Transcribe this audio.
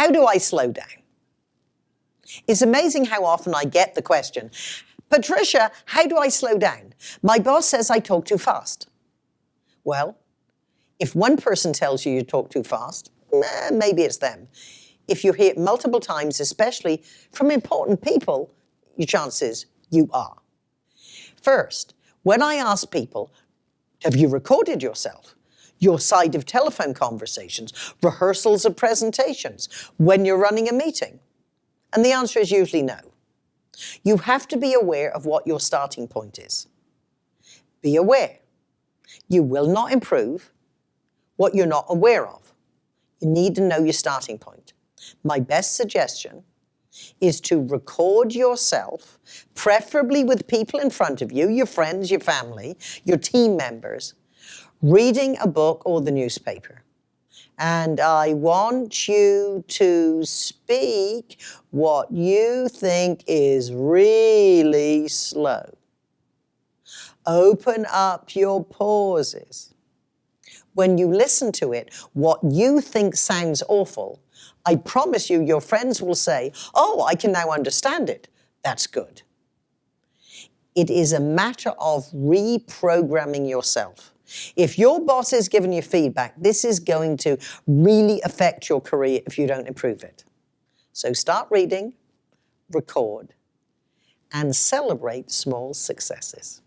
how do I slow down? It's amazing how often I get the question, Patricia, how do I slow down? My boss says I talk too fast. Well, if one person tells you you talk too fast, eh, maybe it's them. If you hear it multiple times, especially from important people, your chances you are. First, when I ask people, have you recorded yourself? Your side of telephone conversations, rehearsals of presentations, when you're running a meeting? And the answer is usually no. You have to be aware of what your starting point is. Be aware. You will not improve what you're not aware of. You need to know your starting point. My best suggestion is to record yourself, preferably with people in front of you, your friends, your family, your team members, reading a book or the newspaper and I want you to speak what you think is really slow. Open up your pauses. When you listen to it, what you think sounds awful, I promise you your friends will say, oh, I can now understand it. That's good. It is a matter of reprogramming yourself. If your boss is giving you feedback, this is going to really affect your career if you don't improve it. So start reading, record, and celebrate small successes.